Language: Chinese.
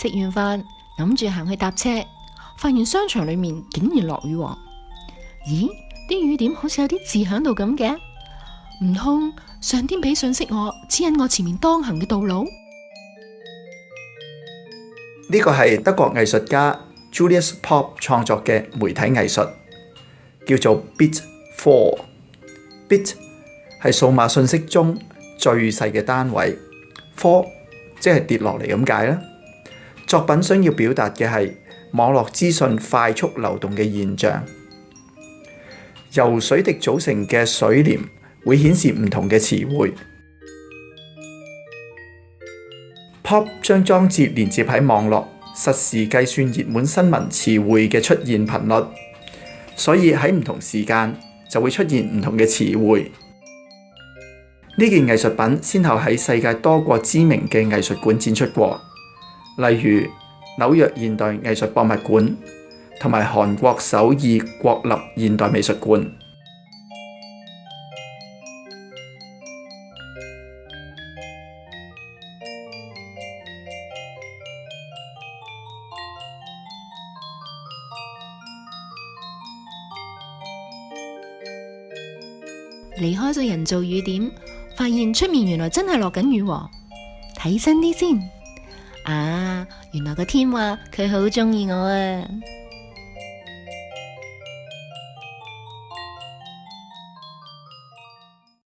食完饭谂住行去搭车，发现商场里面竟然落雨。咦？啲雨点好似有啲字响度咁嘅。唔通上天俾信息我指引我前面当行嘅道路。呢个系德国艺术家 Julius Pop 创作嘅媒体艺术，叫做 Bit f o u r Bit 系数码信息中最细嘅单位 f o u r 即系跌落嚟咁解啦。作品想要表達嘅係網絡資訊快速流動嘅現象。由水滴組成嘅水簾會顯示唔同嘅詞彙。Pop 將裝置連接喺網絡，實時計算熱門新聞詞彙嘅出現頻率，所以喺唔同時間就會出現唔同嘅詞彙。呢件藝術品先後喺世界多个知名嘅藝術館展出過。例如纽约现代艺术博物馆同埋韩国首尔国立现代美术馆。离开咗人造雨点，发现出面原来真系落紧雨，睇真啲先。啊，原来个天话佢好中意我啊！